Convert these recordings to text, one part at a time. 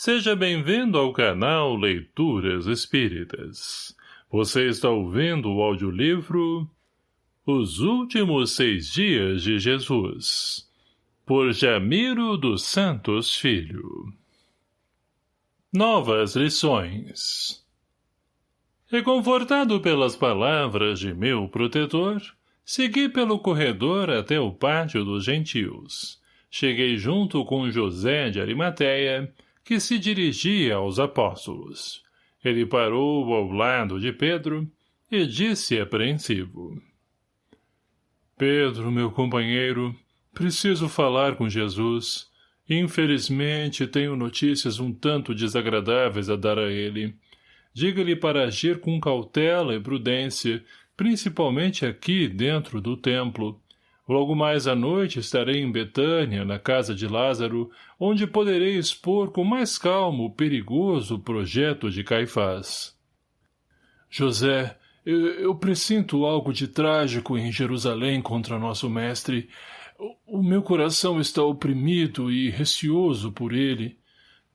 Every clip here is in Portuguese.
Seja bem-vindo ao canal Leituras Espíritas. Você está ouvindo o audiolivro Os Últimos Seis Dias de Jesus, por Jamiro dos Santos Filho. Novas lições Reconfortado pelas palavras de meu protetor, segui pelo corredor até o pátio dos gentios. Cheguei junto com José de Arimateia, que se dirigia aos apóstolos. Ele parou ao lado de Pedro e disse apreensivo. Pedro, meu companheiro, preciso falar com Jesus. Infelizmente, tenho notícias um tanto desagradáveis a dar a ele. Diga-lhe para agir com cautela e prudência, principalmente aqui dentro do templo, Logo mais à noite estarei em Betânia, na casa de Lázaro, onde poderei expor com mais calmo o perigoso projeto de Caifás. José, eu, eu presinto algo de trágico em Jerusalém contra nosso mestre. O, o meu coração está oprimido e receoso por ele.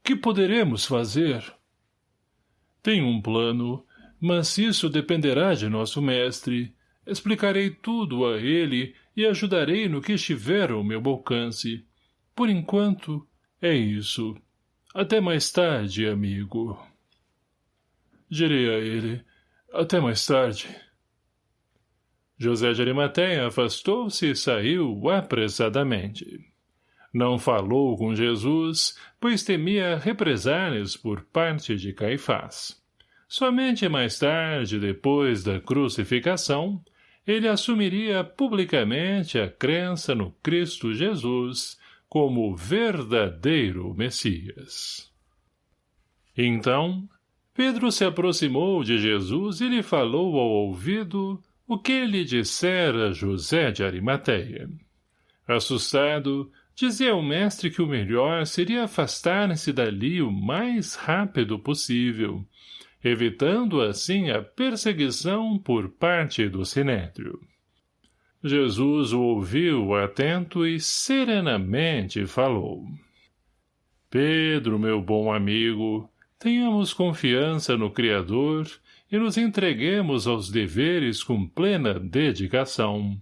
Que poderemos fazer? Tenho um plano, mas isso dependerá de nosso mestre. Explicarei tudo a ele e ajudarei no que estiver ao meu alcance. Por enquanto, é isso. Até mais tarde, amigo. Direi a ele. Até mais tarde. José de Arimateia afastou-se e saiu apressadamente. Não falou com Jesus, pois temia represálias por parte de Caifás. Somente mais tarde, depois da crucificação, ele assumiria publicamente a crença no Cristo Jesus como verdadeiro Messias. Então, Pedro se aproximou de Jesus e lhe falou ao ouvido o que lhe dissera José de Arimateia. Assustado, dizia ao mestre que o melhor seria afastar-se dali o mais rápido possível, evitando assim a perseguição por parte do Sinédrio. Jesus o ouviu atento e serenamente falou. Pedro, meu bom amigo, tenhamos confiança no Criador e nos entreguemos aos deveres com plena dedicação.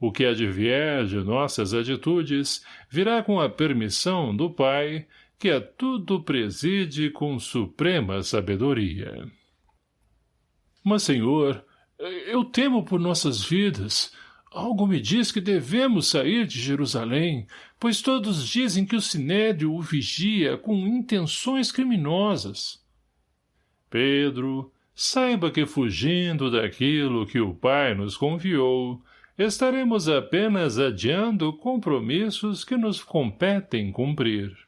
O que advier de nossas atitudes virá com a permissão do Pai que a tudo preside com suprema sabedoria. Mas, senhor, eu temo por nossas vidas. Algo me diz que devemos sair de Jerusalém, pois todos dizem que o Sinédrio o vigia com intenções criminosas. Pedro, saiba que fugindo daquilo que o Pai nos confiou, estaremos apenas adiando compromissos que nos competem cumprir.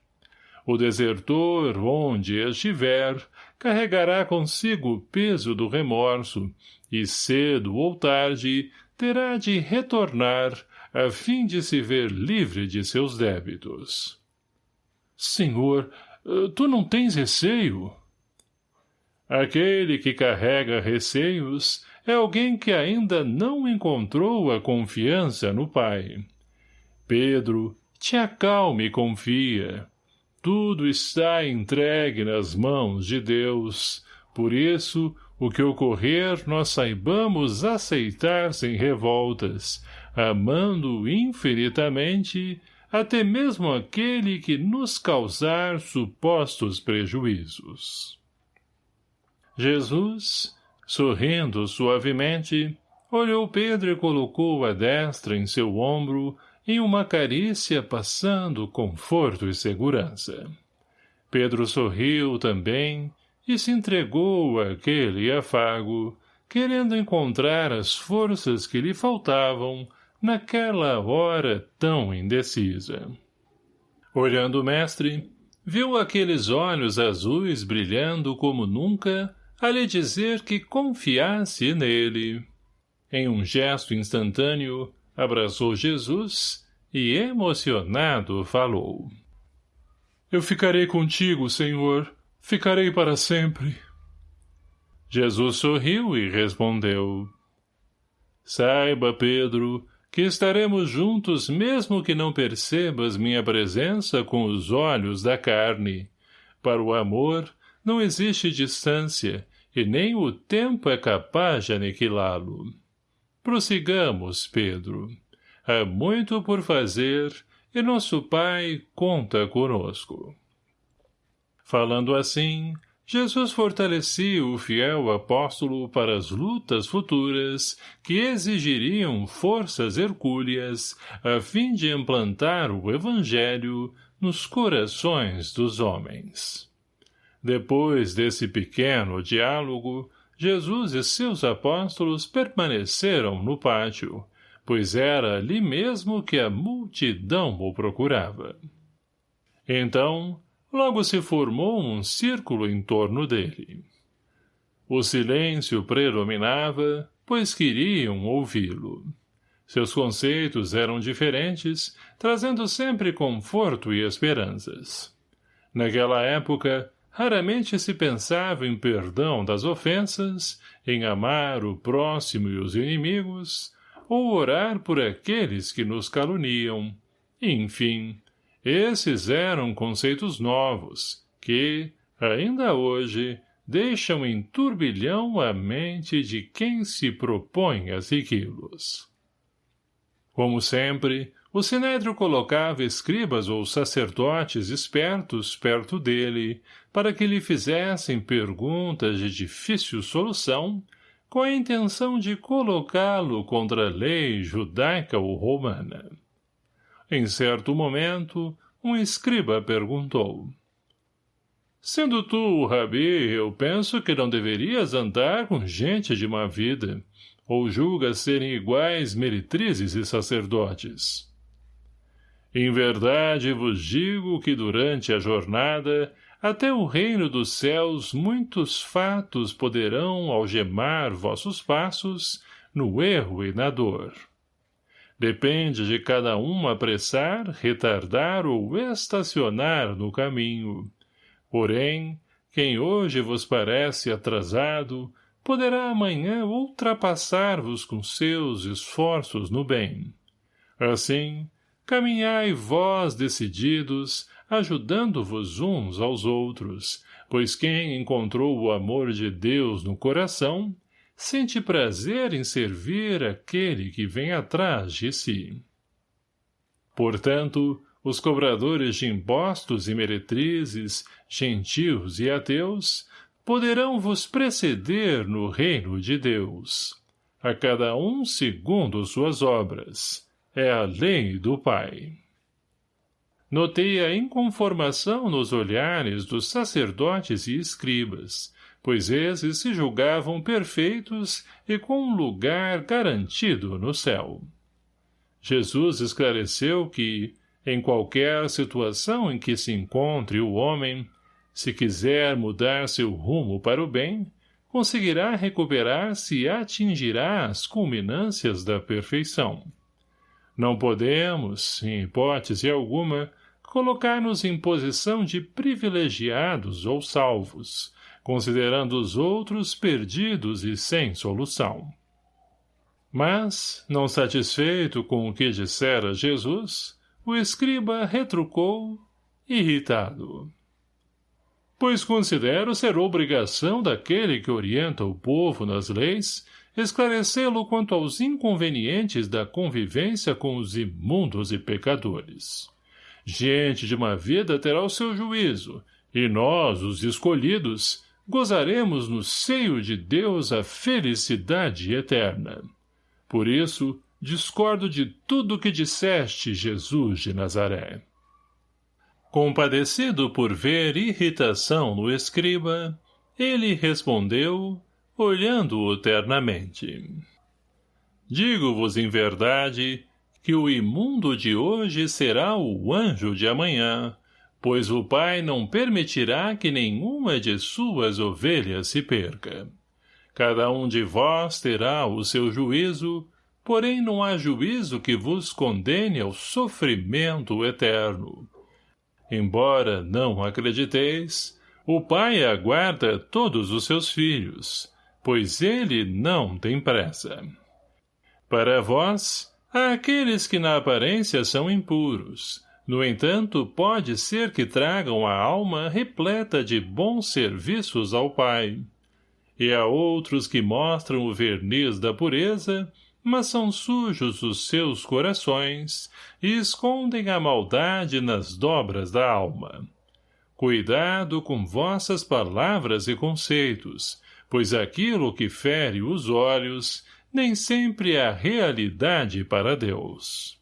O desertor, onde estiver, carregará consigo o peso do remorso, e cedo ou tarde terá de retornar a fim de se ver livre de seus débitos. Senhor, tu não tens receio? Aquele que carrega receios é alguém que ainda não encontrou a confiança no Pai. Pedro, te acalme e confia. Tudo está entregue nas mãos de Deus. Por isso, o que ocorrer nós saibamos aceitar sem revoltas, amando infinitamente até mesmo aquele que nos causar supostos prejuízos. Jesus, sorrindo suavemente, olhou Pedro e colocou a destra em seu ombro, em uma carícia passando conforto e segurança. Pedro sorriu também e se entregou àquele afago, querendo encontrar as forças que lhe faltavam naquela hora tão indecisa. Olhando o mestre, viu aqueles olhos azuis brilhando como nunca, a lhe dizer que confiasse nele. Em um gesto instantâneo, abraçou Jesus e, emocionado, falou. Eu ficarei contigo, Senhor, ficarei para sempre. Jesus sorriu e respondeu. Saiba, Pedro, que estaremos juntos mesmo que não percebas minha presença com os olhos da carne. Para o amor, não existe distância, e nem o tempo é capaz de aniquilá-lo. Prossigamos, Pedro. Há muito por fazer, e nosso Pai conta conosco. Falando assim, Jesus fortalecia o fiel apóstolo para as lutas futuras que exigiriam forças hercúleas a fim de implantar o Evangelho nos corações dos homens. Depois desse pequeno diálogo, Jesus e seus apóstolos permaneceram no pátio, pois era ali mesmo que a multidão o procurava. Então, logo se formou um círculo em torno dele. O silêncio predominava, pois queriam ouvi-lo. Seus conceitos eram diferentes, trazendo sempre conforto e esperanças. Naquela época, raramente se pensava em perdão das ofensas, em amar o próximo e os inimigos, ou orar por aqueles que nos caluniam. Enfim, esses eram conceitos novos, que, ainda hoje, deixam em turbilhão a mente de quem se propõe a segui-los. Como sempre, o Sinédrio colocava escribas ou sacerdotes espertos perto dele, para que lhe fizessem perguntas de difícil solução, com a intenção de colocá-lo contra a lei judaica ou romana. Em certo momento, um escriba perguntou. Sendo tu, Rabi, eu penso que não deverias andar com gente de má vida, ou julgas serem iguais meretrizes e sacerdotes. Em verdade vos digo que durante a jornada, até o reino dos céus muitos fatos poderão algemar vossos passos no erro e na dor. Depende de cada um apressar, retardar ou estacionar no caminho. Porém, quem hoje vos parece atrasado, poderá amanhã ultrapassar-vos com seus esforços no bem. Assim, caminhai vós decididos, ajudando-vos uns aos outros, pois quem encontrou o amor de Deus no coração, sente prazer em servir aquele que vem atrás de si. Portanto, os cobradores de impostos e meretrizes, gentios e ateus, poderão vos preceder no reino de Deus, a cada um segundo suas obras, é a lei do Pai. Notei a inconformação nos olhares dos sacerdotes e escribas, pois esses se julgavam perfeitos e com um lugar garantido no céu. Jesus esclareceu que, em qualquer situação em que se encontre o homem, se quiser mudar seu rumo para o bem, conseguirá recuperar-se e atingirá as culminâncias da perfeição. Não podemos, em hipótese alguma, colocar-nos em posição de privilegiados ou salvos, considerando os outros perdidos e sem solução. Mas, não satisfeito com o que dissera Jesus, o escriba retrucou, irritado. Pois considero ser obrigação daquele que orienta o povo nas leis esclarecê-lo quanto aos inconvenientes da convivência com os imundos e pecadores. Gente de uma vida terá o seu juízo, e nós, os escolhidos, gozaremos no seio de Deus a felicidade eterna. Por isso, discordo de tudo que disseste, Jesus de Nazaré. Compadecido por ver irritação no escriba, ele respondeu, olhando-o ternamente. Digo-vos em verdade que o imundo de hoje será o anjo de amanhã, pois o Pai não permitirá que nenhuma de suas ovelhas se perca. Cada um de vós terá o seu juízo, porém não há juízo que vos condene ao sofrimento eterno. Embora não acrediteis, o Pai aguarda todos os seus filhos, pois ele não tem pressa. Para vós, há aqueles que na aparência são impuros, No entanto, pode ser que tragam a alma repleta de bons serviços ao Pai. E há outros que mostram o verniz da pureza, mas são sujos os seus corações e escondem a maldade nas dobras da alma. Cuidado com vossas palavras e conceitos, pois aquilo que fere os olhos nem sempre é a realidade para Deus.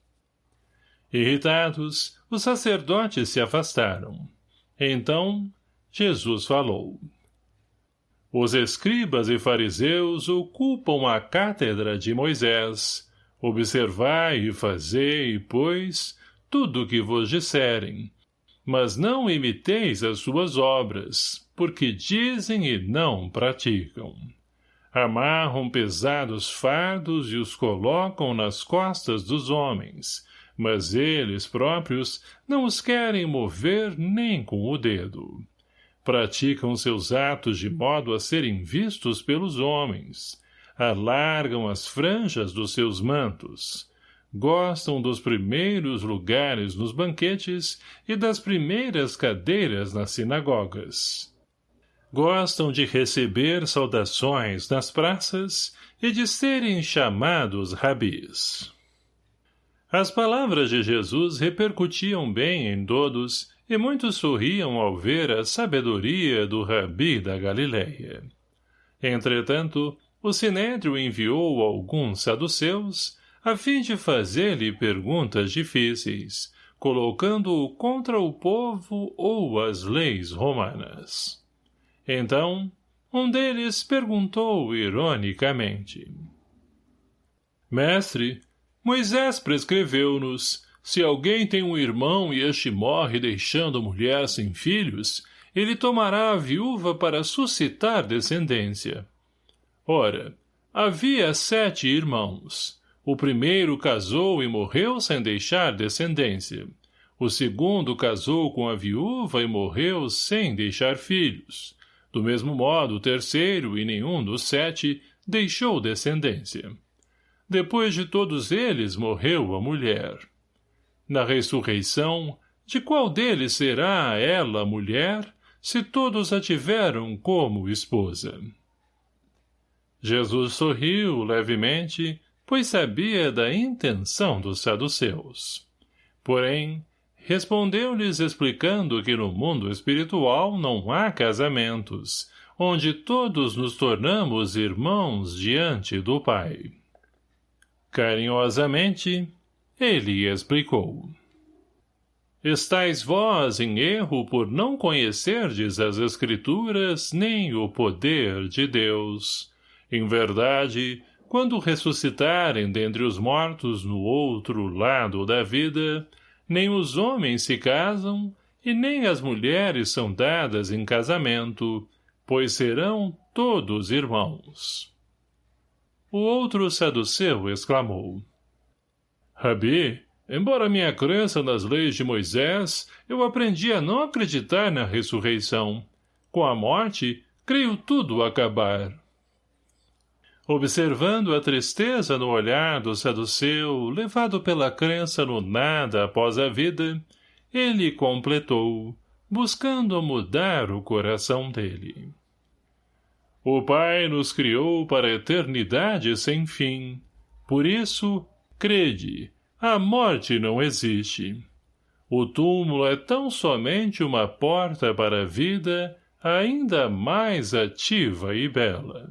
Irritados, os sacerdotes se afastaram. Então, Jesus falou. Os escribas e fariseus ocupam a cátedra de Moisés. Observai e fazei, pois, tudo o que vos disserem. Mas não imiteis as suas obras, porque dizem e não praticam. Amarram pesados fardos e os colocam nas costas dos homens, mas eles próprios não os querem mover nem com o dedo. Praticam seus atos de modo a serem vistos pelos homens. Alargam as franjas dos seus mantos. Gostam dos primeiros lugares nos banquetes e das primeiras cadeiras nas sinagogas. Gostam de receber saudações nas praças e de serem chamados rabis. As palavras de Jesus repercutiam bem em todos, e muitos sorriam ao ver a sabedoria do rabi da Galileia. Entretanto, o Sinédrio enviou alguns saduceus, a fim de fazer-lhe perguntas difíceis, colocando-o contra o povo ou as leis romanas. Então, um deles perguntou ironicamente. Mestre, Moisés prescreveu-nos, se alguém tem um irmão e este morre deixando mulher sem filhos, ele tomará a viúva para suscitar descendência. Ora, havia sete irmãos. O primeiro casou e morreu sem deixar descendência. O segundo casou com a viúva e morreu sem deixar filhos. Do mesmo modo, o terceiro e nenhum dos sete deixou descendência. Depois de todos eles morreu a mulher. Na ressurreição, de qual deles será ela mulher, se todos a tiveram como esposa? Jesus sorriu levemente, pois sabia da intenção dos saduceus. Porém, respondeu-lhes explicando que no mundo espiritual não há casamentos, onde todos nos tornamos irmãos diante do Pai. Carinhosamente, ele explicou. Estais vós em erro por não conhecerdes as Escrituras nem o poder de Deus. Em verdade, quando ressuscitarem dentre os mortos no outro lado da vida, nem os homens se casam e nem as mulheres são dadas em casamento, pois serão todos irmãos. O outro saduceu exclamou. Rabi, embora minha crença nas leis de Moisés, eu aprendi a não acreditar na ressurreição. Com a morte, creio tudo acabar. Observando a tristeza no olhar do saduceu, levado pela crença no nada após a vida, ele completou, buscando mudar o coração dele. O Pai nos criou para a eternidade sem fim. Por isso, crede, a morte não existe. O túmulo é tão somente uma porta para a vida ainda mais ativa e bela.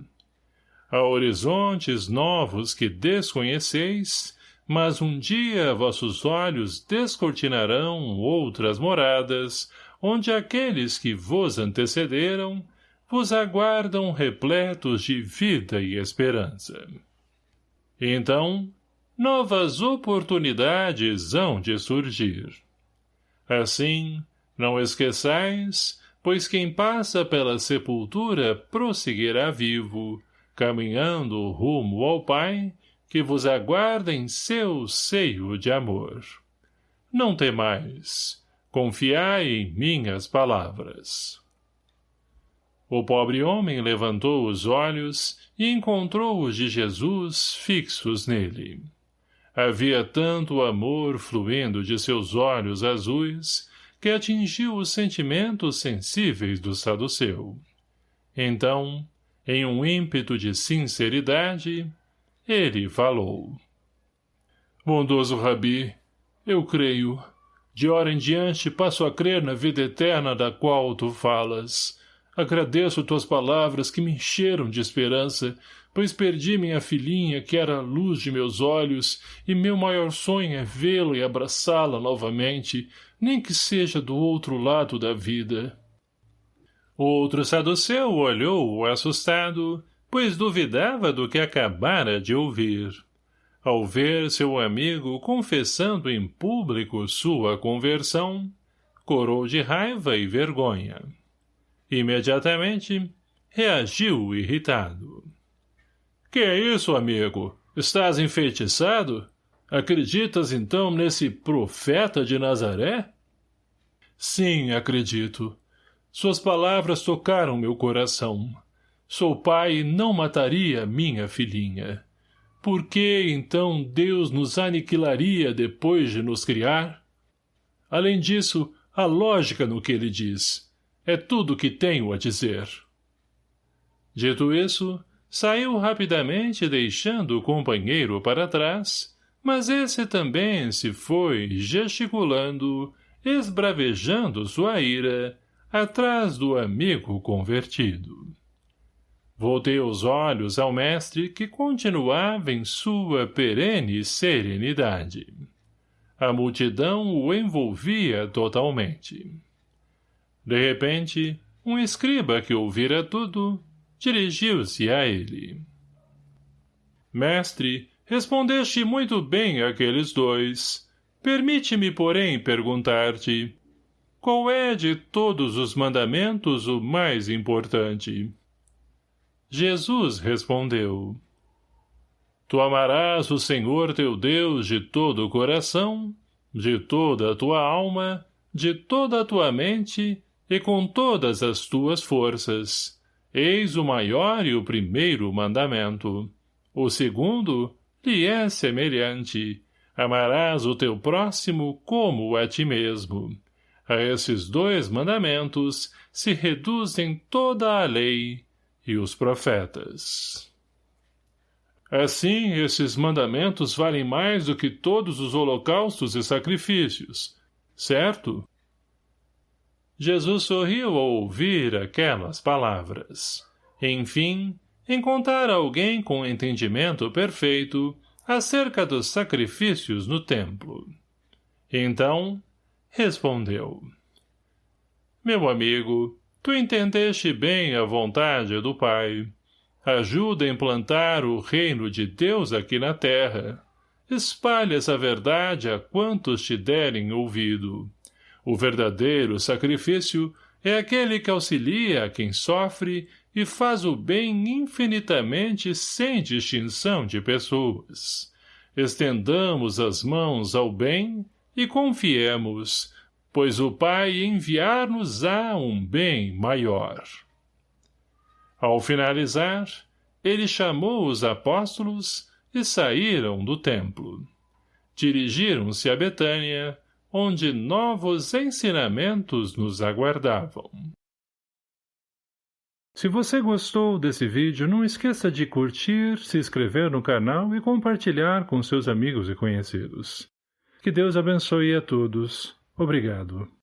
Há horizontes novos que desconheceis, mas um dia vossos olhos descortinarão outras moradas, onde aqueles que vos antecederam vos aguardam repletos de vida e esperança. Então, novas oportunidades hão de surgir. Assim, não esqueçais, pois quem passa pela sepultura prosseguirá vivo, caminhando rumo ao Pai, que vos aguarda em seu seio de amor. Não temais, confiai em minhas palavras. O pobre homem levantou os olhos e encontrou os de Jesus fixos nele. Havia tanto amor fluindo de seus olhos azuis que atingiu os sentimentos sensíveis do saduceu. Então, em um ímpeto de sinceridade, ele falou. Bondoso Rabi, eu creio. De hora em diante passo a crer na vida eterna da qual tu falas. Agradeço tuas palavras que me encheram de esperança, pois perdi minha filhinha que era a luz de meus olhos, e meu maior sonho é vê-la e abraçá-la novamente, nem que seja do outro lado da vida. Outro saduceu olhou-o assustado, pois duvidava do que acabara de ouvir. Ao ver seu amigo confessando em público sua conversão, corou de raiva e vergonha. Imediatamente, reagiu irritado. — Que é isso, amigo? Estás enfeitiçado? Acreditas, então, nesse profeta de Nazaré? — Sim, acredito. Suas palavras tocaram meu coração. Sou pai e não mataria minha filhinha. Por que, então, Deus nos aniquilaria depois de nos criar? Além disso, a lógica no que ele diz. É tudo o que tenho a dizer. Dito isso, saiu rapidamente deixando o companheiro para trás, mas esse também se foi gesticulando, esbravejando sua ira, atrás do amigo convertido. Voltei os olhos ao mestre que continuava em sua perene serenidade. A multidão o envolvia totalmente. De repente, um escriba que ouvira tudo, dirigiu-se a ele. Mestre, respondeste muito bem àqueles dois. Permite-me, porém, perguntar-te, qual é de todos os mandamentos o mais importante? Jesus respondeu, Tu amarás o Senhor teu Deus de todo o coração, de toda a tua alma, de toda a tua mente e com todas as tuas forças. Eis o maior e o primeiro mandamento. O segundo lhe é semelhante. Amarás o teu próximo como a ti mesmo. A esses dois mandamentos se reduzem toda a lei e os profetas. Assim, esses mandamentos valem mais do que todos os holocaustos e sacrifícios, certo? Jesus sorriu ao ouvir aquelas palavras. Enfim, encontrar alguém com entendimento perfeito acerca dos sacrifícios no templo. Então, respondeu. Meu amigo, tu entendeste bem a vontade do Pai. Ajuda a implantar o reino de Deus aqui na terra. Espalhe essa verdade a quantos te derem ouvido. O verdadeiro sacrifício é aquele que auxilia a quem sofre e faz o bem infinitamente sem distinção de pessoas. Estendamos as mãos ao bem e confiemos, pois o Pai enviar-nos-á um bem maior. Ao finalizar, ele chamou os apóstolos e saíram do templo. Dirigiram-se a Betânia, onde novos ensinamentos nos aguardavam. Se você gostou desse vídeo, não esqueça de curtir, se inscrever no canal e compartilhar com seus amigos e conhecidos. Que Deus abençoe a todos. Obrigado.